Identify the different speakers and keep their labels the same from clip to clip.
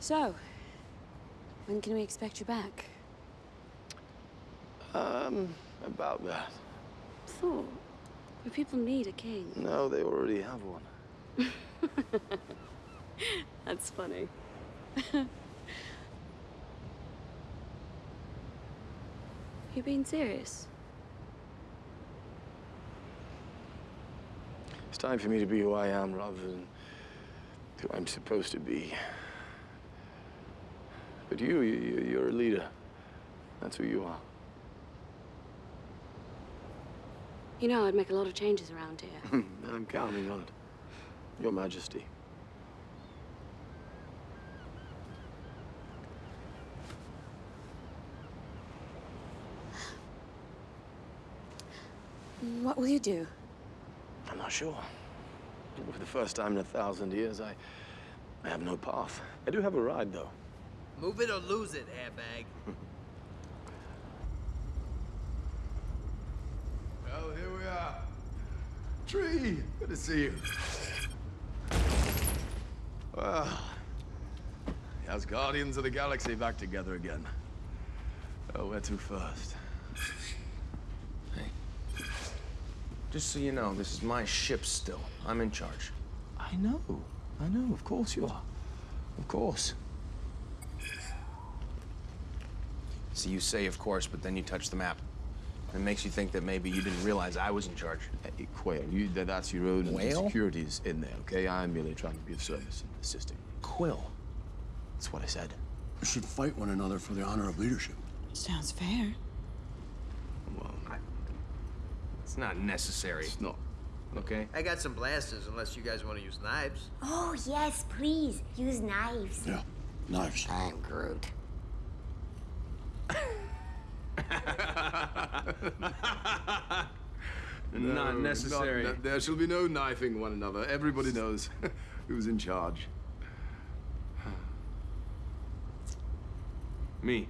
Speaker 1: So, when can we expect you back?
Speaker 2: Um, about that.
Speaker 1: Thought. But people need a king.
Speaker 2: No, they already have one.
Speaker 1: That's funny. you being serious?
Speaker 2: It's time for me to be who I am rather than who I'm supposed to be. But you, you you're a leader. That's who you are.
Speaker 1: You know, I'd make a lot of changes around here.
Speaker 2: Hmm, I'm counting on it. Your Majesty.
Speaker 1: what will you do?
Speaker 2: I'm not sure. For the first time in a thousand years, I, I have no path. I do have a ride, though.
Speaker 3: Move it or lose it, airbag.
Speaker 4: well, oh, here we are. Tree, good to see you. Well, Asgardians of the Galaxy back together again. Oh, where to first?
Speaker 5: Hey. Just so you know, this is my ship still. I'm in charge.
Speaker 2: I know. I know. Of course you are. Of course.
Speaker 5: So you say, of course, but then you touch the map. It makes you think that maybe you didn't realize I was in charge.
Speaker 2: Eh, eh, hey, Quail, you, that, that's your own
Speaker 5: Whale?
Speaker 2: insecurities in there, okay? I'm merely trying to be of service and assisting.
Speaker 5: Quill.
Speaker 2: That's what I said.
Speaker 6: We should fight one another for the honor of leadership.
Speaker 1: Sounds fair.
Speaker 2: Well,
Speaker 5: It's not necessary.
Speaker 2: it's not.
Speaker 5: Okay?
Speaker 3: I got some blasters, unless you guys want to use knives.
Speaker 7: Oh, yes, please. Use knives.
Speaker 6: Yeah, knives.
Speaker 7: I'm Groot.
Speaker 5: Not
Speaker 4: No,
Speaker 5: necessary.
Speaker 4: not- there shall be no knifing one another. Everybody knows who's in charge.
Speaker 5: Me.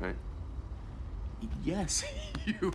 Speaker 5: Right?
Speaker 4: Yes, you.